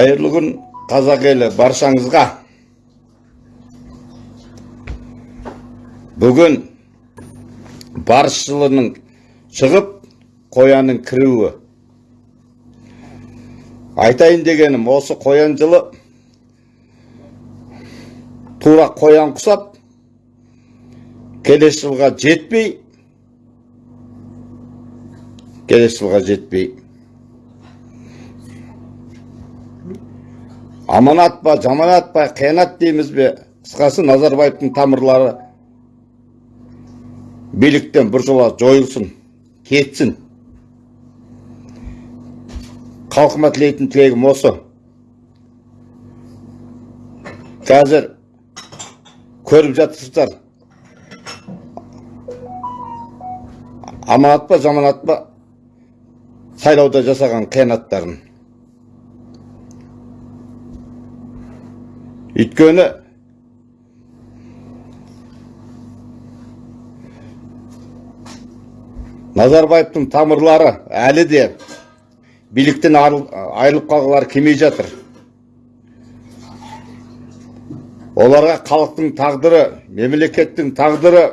қайырлы күн қазақ елі баршаңызға. Бүгін барыс жылының шығып қоянның кіруі. Айтайын дегенім осы қоян жылы тура қоян құсап келесі жылға жетпей келесі жылға жетпей. Аманат па жаманат па қиянат дейміз бе? Қысқасы назарбаевтың тамырлары. Биліктен біржола жойылсын кетсін. Халқыма тілейтін тілегім осы. Қазір көріп жатырсыздар. Аманат па жаманат па? Сайлауда жасаған қиянаттарын. Өйткені назарбаевтың тамырлары әлі де биліктен айырылып қалғылары келмей жатыр. Оларға халықтың тағдыры мемлекеттің тағдыры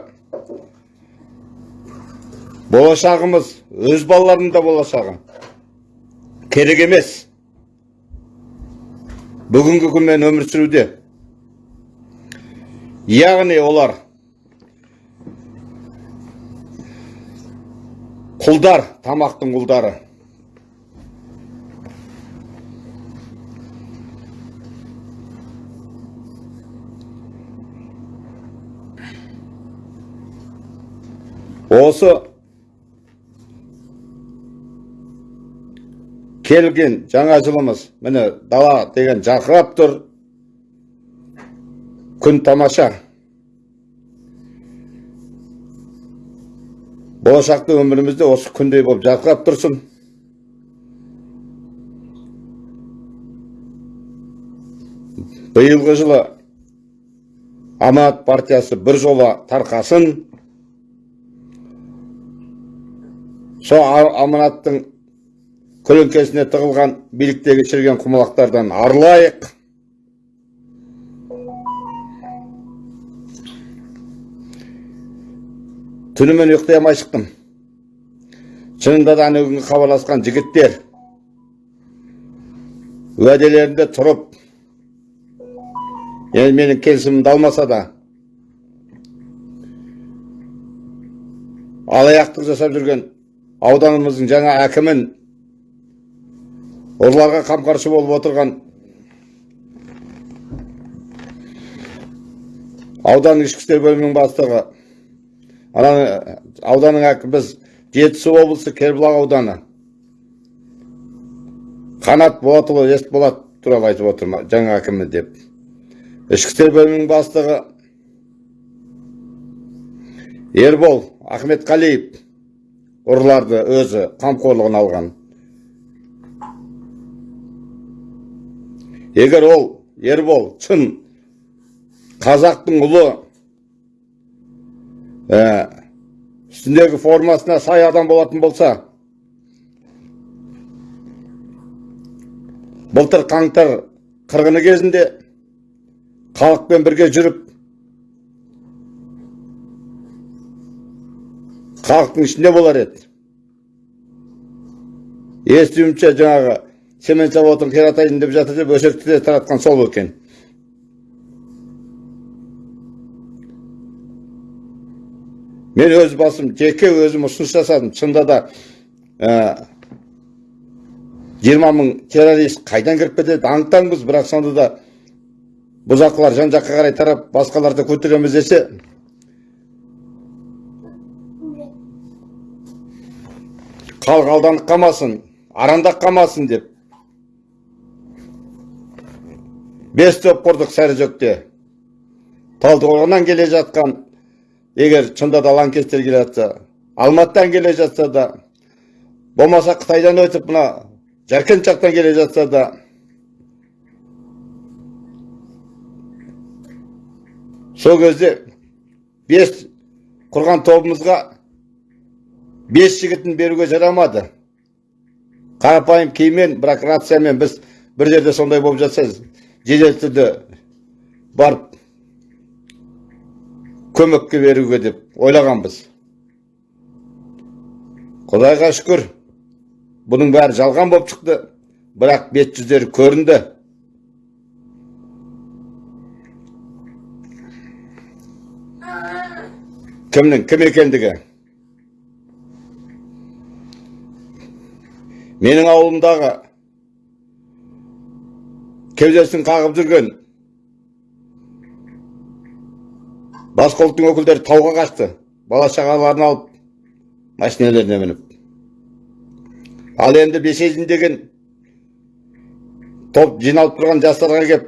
болашағымыз өз балаларының да болашағы керек емес. Бүгінгі күнмен өмір сүруде. Яғни олар құлдар тамақтың құлдары. Осы келген жаңа жылымыз міне дала деген жарқырап тұр күн тамаша болашақта өмірімізде осы күндей болып жарқырап тұрсын биылғы жылы аманат партиясы бір жола тарқасын сол аманаттың көлеңкесіне тығылған биліктегі шірген құмалақтардан арылайық. Түнімен ұйықтай алмай шықтым. Шынында да күнгі хабарласқан жігіттер уәделерінде тұрып енді менің келісімімді алмаса да алаяқтық жасап жүрген ауданымыздың жаңа әкімін оларға қамқоршы болып отырған аудан ішкі істер бөлімінің бастығы ана ауданның әкімі біз жетісу облысы кербұлақ ауданы. Қанат болатұлы есболат туралы айтып отырмын жаңа әкімі деп. Ішкі істер бөлімінің бастығы ербол ахметқалиев ұрыларды өзі қамқорлығына алған. Егер ол ербол шын қазақтың ұлы ә, үстіндегі формасына сай адам болатын болса былтыр қаңтар қырғыны кезінде халықпен бірге жүріп халықтың ішінде болар еді. Естуімше жаңағы цемент заводын қиратайын деп жатыр деп өсекті де таратқан сол екен мен өз басым жеке өзім ұсыныс жасадым шынында да жиырма мың террорист қайдан кіріп кетеді? Аң бірақ сонда да бұзақылар жан жаққа қарай тарап басқаларды көтереміз десе халық алданып қалмасын арандап қалмасын деп. Бес топ құрдық сәріжөкте талдықорғаннан келе жатқан егер шында да лаңкестер келе жатса алматыдан келе жатса да болмаса қытайдан өтіп мына жаркент жақтан келе жатса да сол кезде бес құрған тобымызға бес жігітін беруге жарамады. Қарапайым киіммен бірақ рациямен біз бір жерде сондай болып жатса жедел түрде барып көмекке беруге деп ойлағанбыз. Құдайға шүкір бұның бәрі жалған болып шықты бірақ бет жүздері көрінді. Кімнің кім екендігі? Менің ауылымдағы кеудесін қағып жүрген. Басқа ұлттың өкілдері тауға қашты бала шағаларын алып машиналарына мініп. Ал енді бесежін деген топ жиналып тұрған жастарға кеп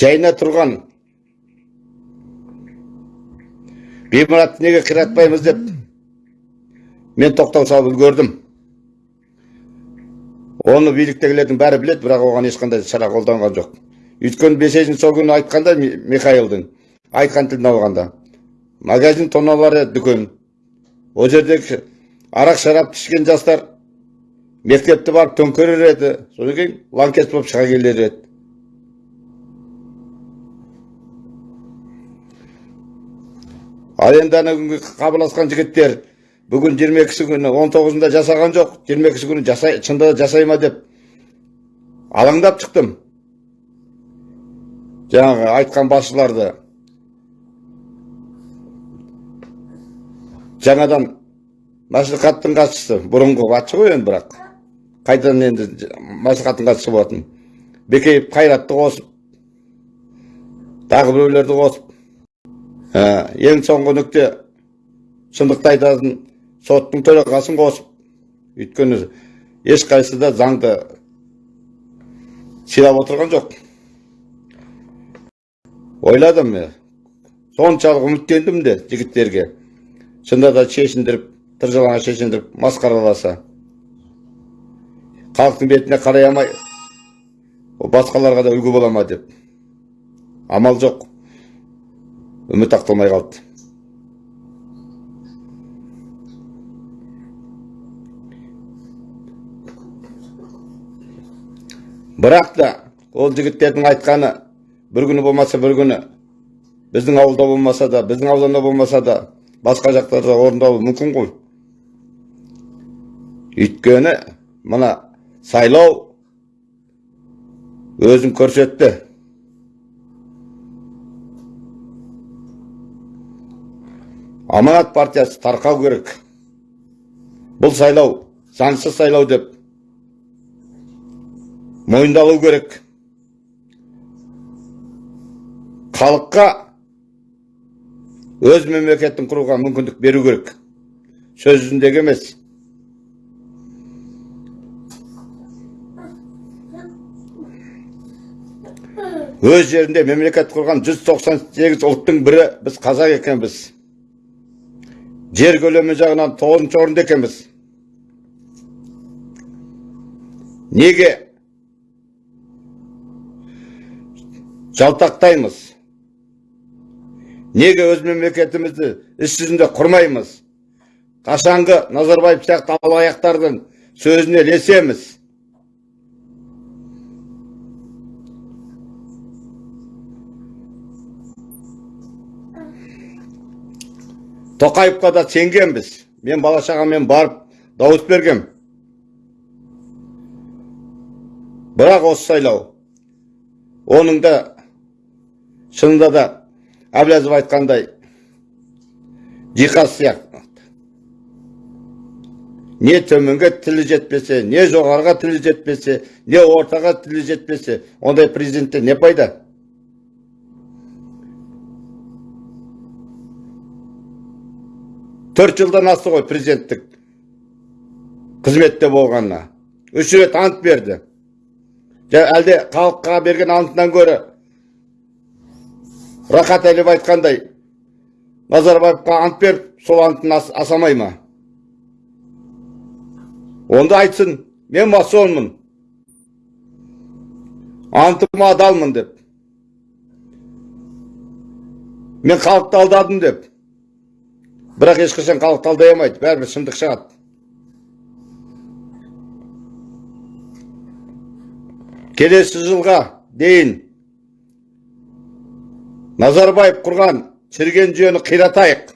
жайына тұрған ғимаратты неге қиратпаймыз деп мен тоқтау салып үлгердім. Оны биліктегілердің бәрі біледі бірақ оған ешқандай шара қолданған жоқ. Өйткені бесежін сол күні айтқанда Ми- михаилдың айтқан тілін алғанда магазин тоналары дүкен. Ол жердегі арақ шарапты ішкен жастар мектепті барып төңкерер еді. Содан кейін лаңкес болып шыға келер еді ал енді ана күнгі хабарласқан жігіттер бүгін 22 күні 19-ында жасаған жоқ. 22 күні жасай, шынында да жасай ма деп алаңдап шықтым. Жаңағы айтқан басшыларды. Жаңадан мәслихаттың хатшысы бұрынғы хатшы ғой енді бірақ. Қайтадан енді мәслихаттың хатшысы болатын. Бекеев қайратты қосып тағы біреулерді қосып Ә, ең соңғы нүкте шындықты айтатын соттың төрағасын қосып өйткені ешқайсысы да заңды сыйлап отырған жоқ. Ойладым мен. Соншалық үміттендім де жігіттерге. Шынында да шешіндіріп тыржалаңа шешіндіріп масқараласа. Халықтың бетіне қарай алмай басқаларға да үлгі бола ма? деп. Амал жоқ. Үміт ақталмай қалды. Бірақ та ол жігіттердің айтқаны бір күні болмаса бір күні біздің ауылда болмаса да біздің ауданда болмаса да басқа жақтарда орындалуы мүмкін ғой өйткені мына сайлау өзін көрсетті. Аманат партиясы тарқау керек. Бұл сайлау заңсыз сайлау деп мойындалу керек. Халыққа өз мемлекетін құруға мүмкіндік беру керек. Сөз жүзіндегі емес. Өз жерінде мемлекет құрған 198 ұлттың бірі біз қазақ екенбіз. Жер көлемі жағынан тоғызыншы орында екенбіз. Неге жалтақтаймыз. Неге өз мемлекетімізді іс жүзінде құрмаймыз? Қашанғы назарбаев сияқты алаяқтардың сөзіне ілесеміз. Тоқаевқа да сенгенбіз. Мен бала шағаммен барып дауыс бергем. Бірақ осы сайлау оның да шынында да әблязов айтқандай жиһаз сияқты. Не төменге тілі жетпесе не жоғарыға тілі жетпесе не ортаға тілі жетпесе ондай президенттен не пайда? Төрт жылдан асты ғой президенттік қызметте болғанына. Үш рет ант берді. Әлде халыққа берген антынан гөрі рахат әлиев айтқандай назарбаевқа ант беріп сол антын ас, асамай ма? Онда айтсын мен масонмын. Антыма адалмын деп. Мен халықты алдадым деп. Бірақ ешқашан халықты алдай алмайды бәрібір шындық шығады. Келесі жылға дейін назарбаев құрған шіріген жүйені қиратайық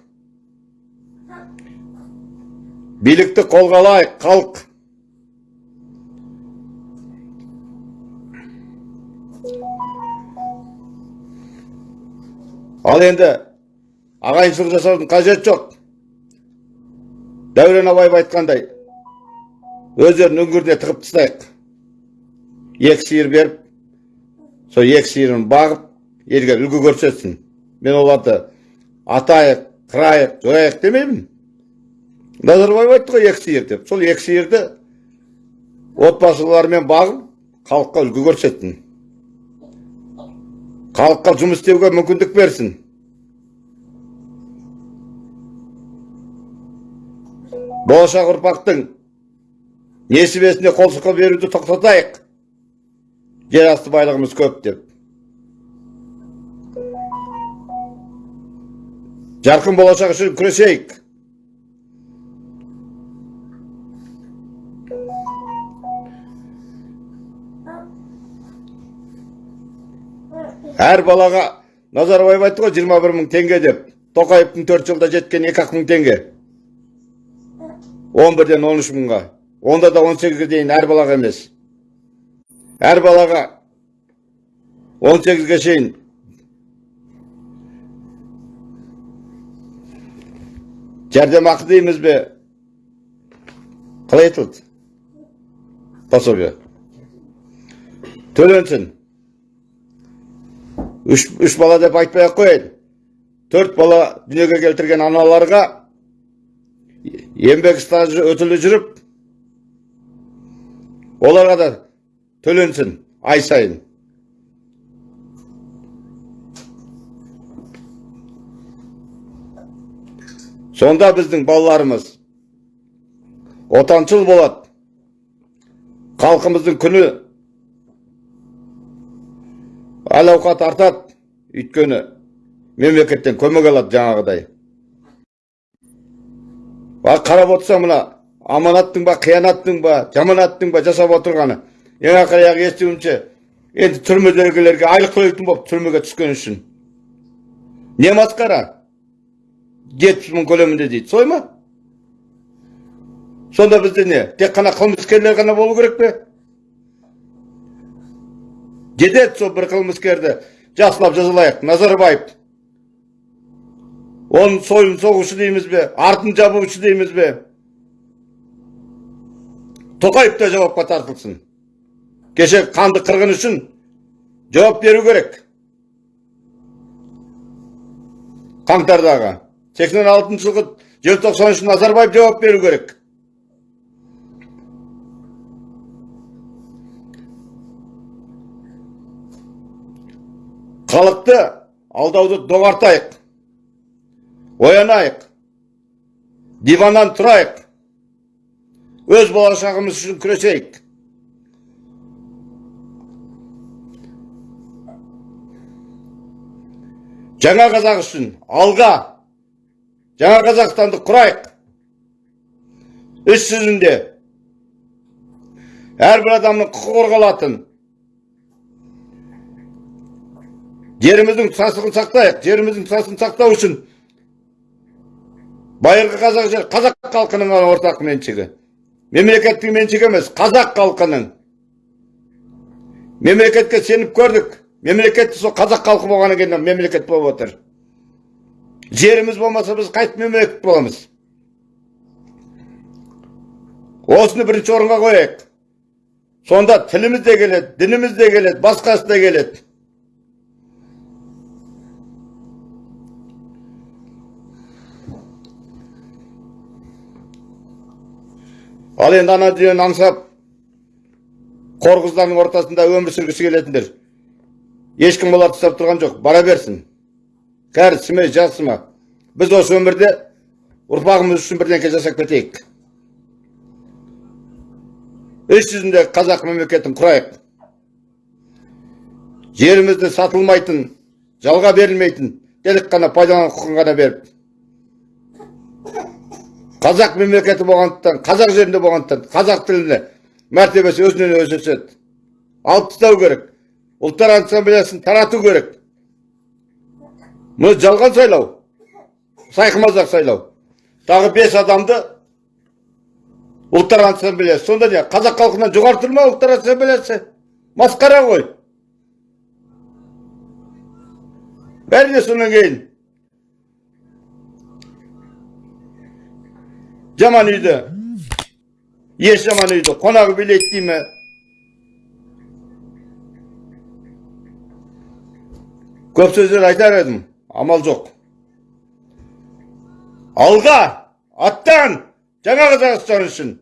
билікті қолға алайық халық ал енді ағайыншылық жасаудың қажеті жоқ дәурен абаев айтқандай өздерінің үңгіріне тығып тастайық екі сиыр беріп сол екі сиырын бағып елге үлгі көрсетсін. Мен оларды атайық қырайық жояйық демеймін. Назарбаев айтты ғой екі сиыр деп. Сол екі сиырды отбасыларымен бағып халыққа үлгі көрсетсін. Халыққа жұмыс істеуге мүмкіндік берсін болашақ ұрпақтың несібесіне қол сұқы беруді тоқтатайық. Жер асты байлығымыз көп деп. Жарқын болашақ үшін күресейік. Әр балаға назарбаев айтты ғой жиырма бір мың теңге деп. Тоқаевтың төрт жылда жеткен екі ақ мың теңге. Он бірден он үш мыңға. Онда да он сегізге дейін әр балаға емес. Әр балаға он сегізге шейін жәрдемақы дейміз бе қалай айтылды пособие төленсін үш, үш бала деп айтпай ақ қояйын төрт бала дүниеге келтірген аналарға еңбек стажы өтілі жүріп оларға да төленсін ай сайын сонда біздің балаларымыз отаншыл болады халқымыздың күні әл ауқат артады өйткені мемлекеттен көмек алады жаңағыдай. А қарап отырсаң мына аманаттың ба қиянаттың ба жаманаттың ба жасап отырғаны ең ақыры аяғы естуімше енді түрмедегілерге айлық төлейтін болып түрмеге түскен үшін. Не масқара? Жетпіс мың көлемінде дейді. Солай ма? Сонда бізде не? Тек қана қылмыскерлер ғана болу керек пе? Жетеді сол бір қылмыскерді жақсылап жазалайық. Назарбаев. Оның сойын соғушы дейміз бе? Артын жабушы дейміз бе? Тоқаев та жауапқа тартылсын. Кеше қанды қырғын үшін жауап беру керек. Қаңтардағы сексен алтыншы жылғы желтоқсан үшін назарбаев жауап беру керек халықты алдауды доғартайық оянайық диваннан тұрайық өз болашағымыз үшін күресейік жаңа қазақ үшін алға жаңа қазақстанды құрайық. Іс жүзінде әрбір адамның құқы қорғалатын жеріміздің тұтастығын сақтайық жеріміздің тұтастығын сақтау үшін байырғы қазақ жер қазақ халқының ортақ меншігі. Мемлекеттің меншігі емес қазақ халқының. Мемлекетке сеніп көрдік. Мемлекет сол қазақ халқы болғаннан кейін мемлекет болып отыр. Жеріміз болмаса біз қайтіп мемлекет боламыз. Осыны бірінші орынға қояйық. Сонда тіліміз де келеді дініміз де келеді басқасы да келеді. Ал енді ана дүниені аңсап қор ортасында өмір сүргісі келетіндер. Ешкім оларды ұстап тұрған жоқ. Бара берсін. Кәрісі ме жасы ма біз осы өмірде ұрпағымыз үшін бірдеңке жасап кетейік. Іс жүзінде қазақ мемлекетін құрайық. Жерімізді сатылмайтын жалға берілмейтін тек қана пайдалану құқығын ғана беріп. Қазақ мемлекеті болғандықтан қазақ жерінде болғандықтан қазақ тіліне мәртебесі өзінен өзі өседі. Алып тастау керек. Ұлттар ассамблеясын тарату керек. Мұны жалған сайлау. Сайқымазақ сайлау. Тағы бес адамды ұлттар ассамблеясы. Сонда не қазақ халқынан жоғары тұр ма ұлттар ассамблеясы? Масқара ғой. Бәріне содан кейін. Жаман үйді. Еш жаман үйді. Қонағы билейді дей ме көп сөздер айтар едім. Амал жоқ. Алға аттан жаңа қазақстан үшін.